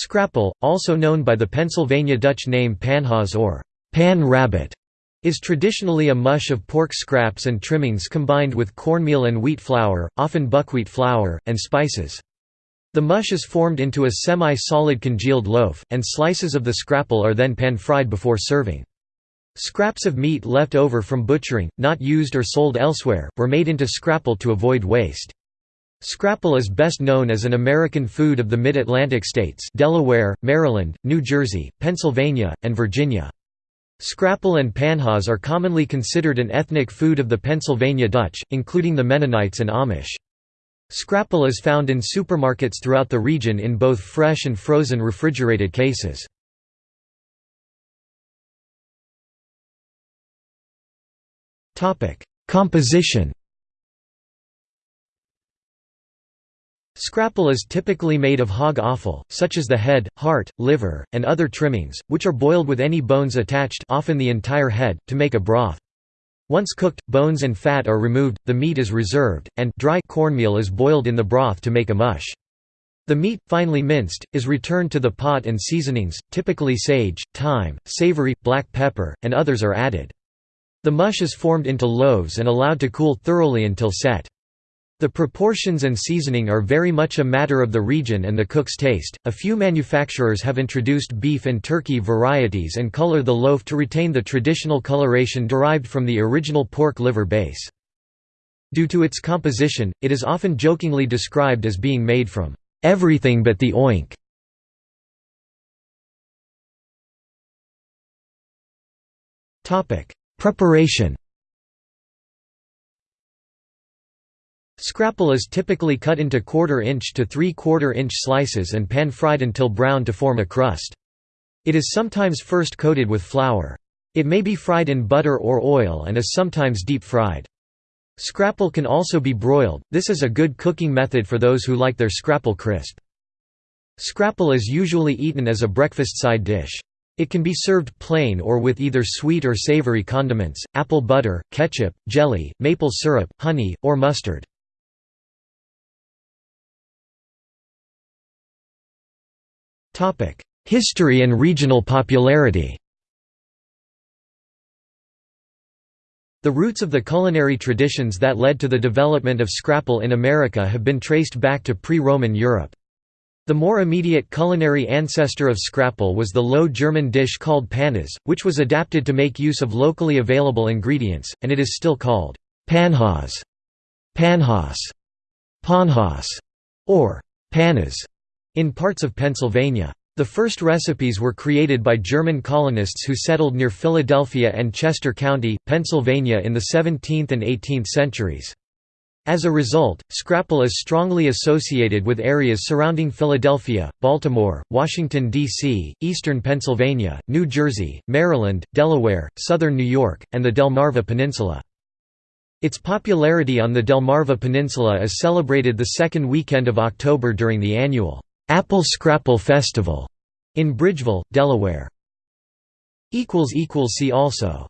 Scrapple, also known by the Pennsylvania Dutch name panhaas or pan rabbit, is traditionally a mush of pork scraps and trimmings combined with cornmeal and wheat flour, often buckwheat flour, and spices. The mush is formed into a semi-solid congealed loaf, and slices of the scrapple are then pan-fried before serving. Scraps of meat left over from butchering, not used or sold elsewhere, were made into scrapple to avoid waste. Scrapple is best known as an American food of the Mid-Atlantic states Delaware, Maryland, New Jersey, Pennsylvania, and Virginia. Scrapple and panhaas are commonly considered an ethnic food of the Pennsylvania Dutch, including the Mennonites and Amish. Scrapple is found in supermarkets throughout the region in both fresh and frozen refrigerated cases. Composition Scrapple is typically made of hog offal, such as the head, heart, liver, and other trimmings, which are boiled with any bones attached often the entire head, to make a broth. Once cooked, bones and fat are removed, the meat is reserved, and dry cornmeal is boiled in the broth to make a mush. The meat, finely minced, is returned to the pot and seasonings, typically sage, thyme, savory, black pepper, and others are added. The mush is formed into loaves and allowed to cool thoroughly until set. The proportions and seasoning are very much a matter of the region and the cook's taste. A few manufacturers have introduced beef and turkey varieties and color the loaf to retain the traditional coloration derived from the original pork liver base. Due to its composition, it is often jokingly described as being made from everything but the oink. Topic: Preparation Scrapple is typically cut into quarter-inch to three-quarter-inch slices and pan-fried until brown to form a crust. It is sometimes first coated with flour. It may be fried in butter or oil and is sometimes deep-fried. Scrapple can also be broiled, this is a good cooking method for those who like their scrapple crisp. Scrapple is usually eaten as a breakfast side dish. It can be served plain or with either sweet or savory condiments, apple butter, ketchup, jelly, maple syrup, honey, or mustard. History and regional popularity The roots of the culinary traditions that led to the development of scrapple in America have been traced back to pre-Roman Europe. The more immediate culinary ancestor of scrapple was the Low German dish called pannes, which was adapted to make use of locally available ingredients, and it is still called panhaas, panhaas, panhaas, or pannes in parts of Pennsylvania. The first recipes were created by German colonists who settled near Philadelphia and Chester County, Pennsylvania in the 17th and 18th centuries. As a result, scrapple is strongly associated with areas surrounding Philadelphia, Baltimore, Washington, D.C., eastern Pennsylvania, New Jersey, Maryland, Delaware, southern New York, and the Delmarva Peninsula. Its popularity on the Delmarva Peninsula is celebrated the second weekend of October during the annual Apple Scrapple Festival in Bridgeville, Delaware. See also